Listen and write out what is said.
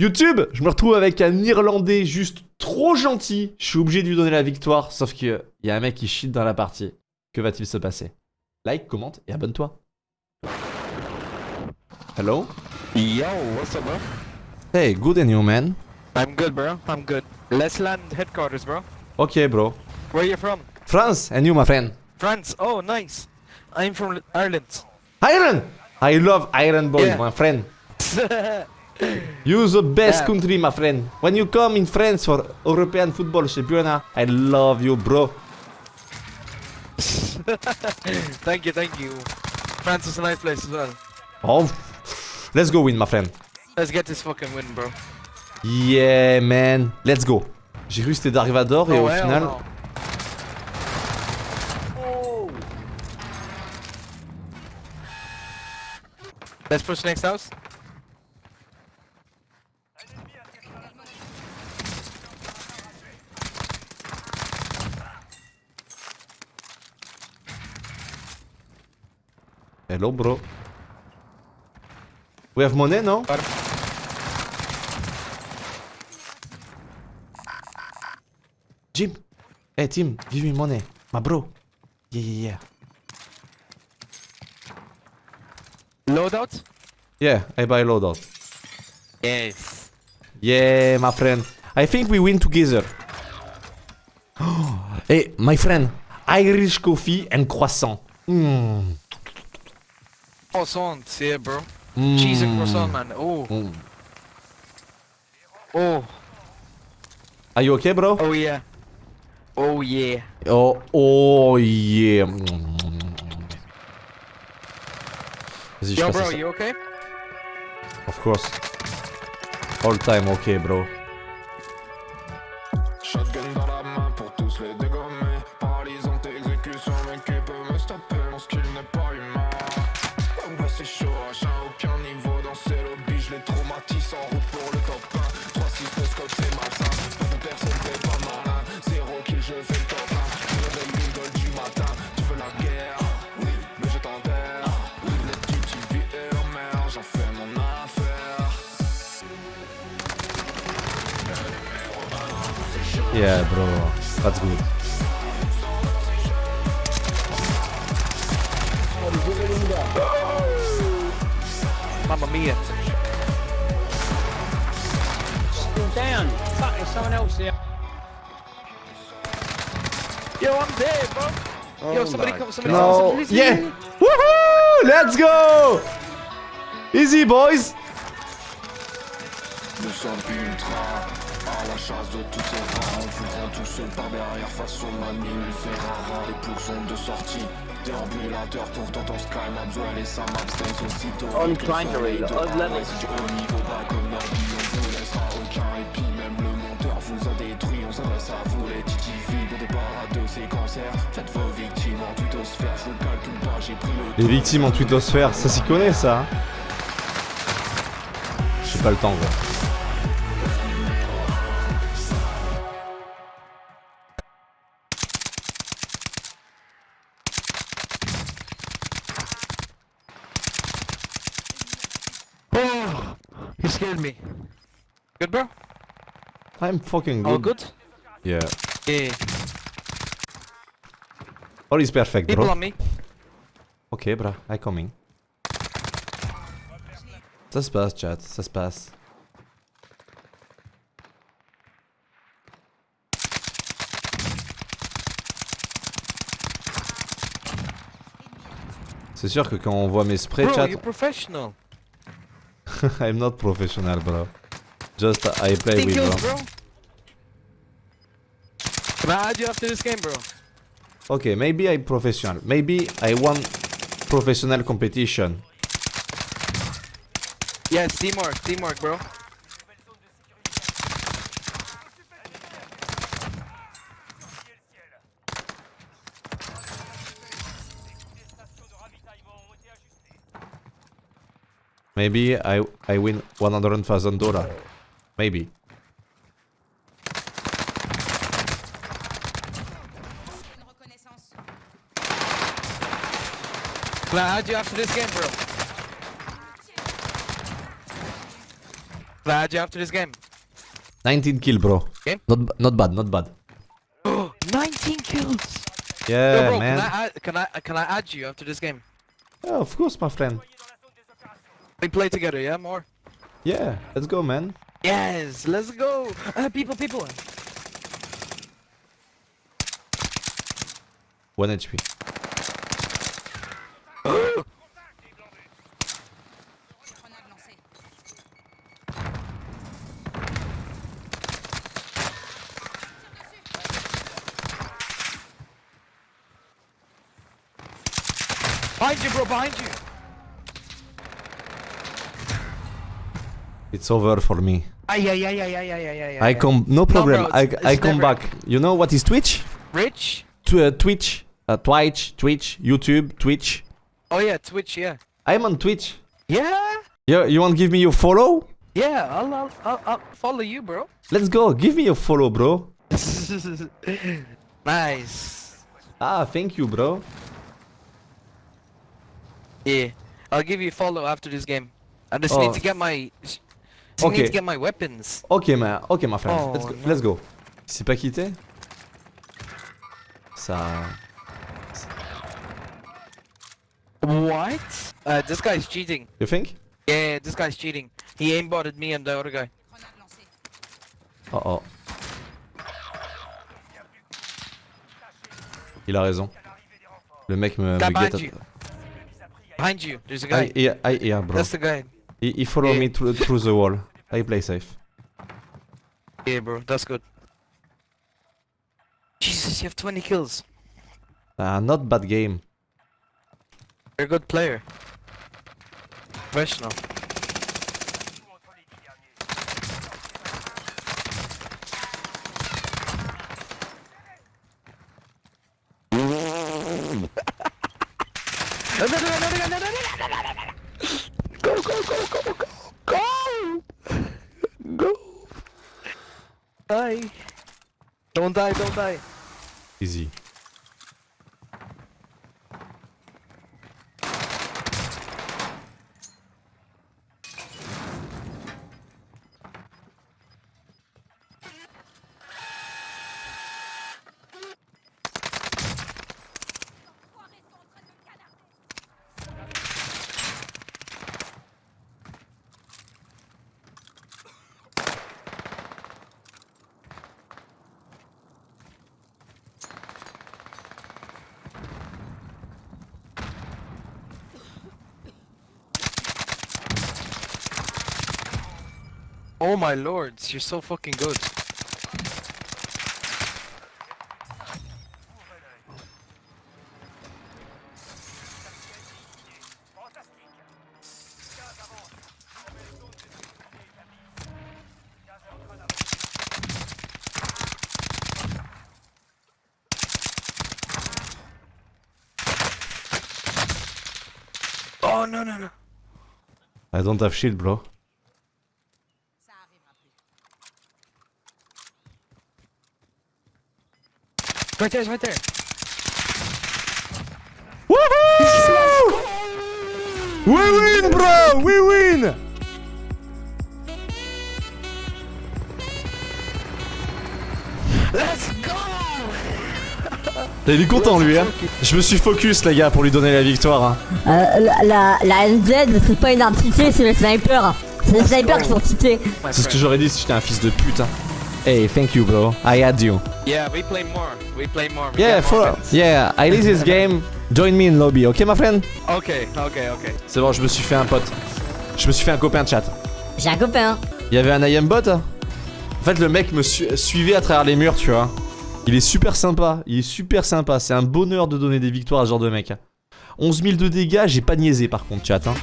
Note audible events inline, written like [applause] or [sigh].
YouTube, je me retrouve avec un Irlandais juste trop gentil. Je suis obligé de lui donner la victoire, sauf qu'il y a un mec qui cheat dans la partie. Que va-t-il se passer? Like, commente et abonne-toi. Hello? Yo, what's up, bro? Hey, good and you, man? I'm good, bro. I'm good. Let's land headquarters, bro. Okay, bro. Where you from? France, and you, my friend? France. Oh, nice. I'm from Ireland. Ireland! I love Ireland boy, Yeah. my friend. [laughs] You the best country, my friend. When you come in France for European football championnat, I love you, bro. [laughs] thank you, thank you. France is a nice place as well. Oh, let's go win, my friend. Let's get this fucking win, bro. Yeah, man. Let's go. J'ai cru que c'était Darivador et Oh, au final... no. Let's push next house. Hello, bro. We have money, no? Jim. Hey, Tim, give me money. My bro. Yeah, yeah, yeah. Loadout? Yeah, I buy loadout. Yes. Yeah, my friend. I think we win together. [gasps] hey, my friend. Irish coffee and croissant. Mm. Croissant, yeah, bro. Mm. Cheese and croissant, man. Oh. Mm. Oh. Are you okay, bro? Oh, yeah. Oh, yeah. Oh, oh yeah. Yo, bro, you okay? Of course. All time okay, bro. Yeah, bro. That's good. Mamma mia. Still down. Fuck, there's someone else there. Yo, I'm dead, bro. Yo, oh somebody come, somebody come, No. somebody Yeah. Woohoo! Let's go! Easy, boys. Nous sommes ultra à la chasse de tous ces rats On foutront tout seul par derrière face au maniférara Les plours sont de sortie Déambulateur pourtant ton sky Maxwell et sa absence aussitôt. On trying to read. Oh, let me- Si tu haut niveau pas comme Nagui On vous laissera aucun répit Même le monteur vous a détruit. On s'adresse à vous les TTV Au départ à deux séquenceurs Faites vos victimes en tutosphère. Je vous calcule pas j'ai pris le Les victimes en twittosphère, ça s'y connaît, ça. hein? J'ai pas le temps, gros. He scared me. Good, bro? I'm fucking good. All good? Yeah. Yeah. All is perfect, People bro. on me. Ok, bro. I coming. Ça se passe, chat. Ça se passe. C'est sûr que quand on voit mes sprays, Bro, chat. [laughs] I'm not professional, bro. Just uh, I play with, kills, bro. bro. Can I add you after this game, bro? Okay, maybe I professional. Maybe I won professional competition. Yes, teamwork, teamwork, bro. Maybe I I win one hundred thousand dollar. Maybe. Une reconnaissance. Can you after this game, bro? Add you after this game? 19 kill, bro. Okay. Not, not bad, not bad. [gasps] 19 kills. Yeah, Yo, bro, man. can I, add, can I can I add you after this game? Yeah, of course, my friend. We play together, yeah, more. Yeah, let's go, man. Yes, let's go. Uh, people, people. One HP. Behind you, bro, behind you. It's over for me. Ay, ay, ay, ay, ay, ay, ay, ay, I come, no problem. bro, I, it's- I it's come never- back. You know what is Twitch? Rich? Tw- uh, Twitch, uh, Twitch, Twitch, YouTube, Twitch. Oh yeah, Twitch, yeah. I'm on Twitch. Yeah? You, you want to give me your follow? Yeah, I'll, I'll, I'll, I'll follow you, bro. Let's go. Give me your follow, bro. [laughs] nice. Ah, thank you, bro. Yeah, I'll give you a follow after this game. I just Oh. need to get my. Okay. need to get my weapons. Ok, ma, ok, my friend. Oh, let's go. no. Let's go. C'est pas quitté? Ça. What? Uh, this guy's cheating. You think? Yeah, this guy's cheating. He aimbotted me and the other guy. Oh oh. Il a raison. Le mec me, me behind you. Behind you, there's a guy. I, yeah, I, yeah, bro. That's the guy. He, he follow Yeah. me through, through the wall. I play safe. Yeah, bro, that's good. Jesus, you have 20 kills. Ah, not bad game. You're a good player. Professional. Die! Don't die, don't die. Easy. Oh my lords, you're so fucking good. Oh no no no. I don't have shield, bro. Right there, right there. Woohoo! We win, bro! We win! Let's go! Il est content, lui, hein. Je me suis focus, les gars, pour lui donner la victoire. Hein. Euh, la, la, la NZ, c'est pas une arme cheatée, c'est le sniper. C'est les snipers qui sont cheatés. My C'est ce que j'aurais dit si j'étais un fils de pute. Hein. Hey, thank you, bro. I had you. Yeah, we play more. We play more. We Yeah, for, yeah, I leave this [laughs] game. Join me in lobby, ok, my friend? Okay, okay, okay. C'est bon, je me suis fait un pote. Je me suis fait un copain de chat. J'ai un copain. Il y avait un IM bot hein En fait, le mec me su- suivait à travers les murs, tu vois. Il est super sympa. Il est super sympa. C'est un bonheur de donner des victoires à ce genre de mec. hein. 11 000 de dégâts, j'ai pas niaisé par contre, chat. Hein.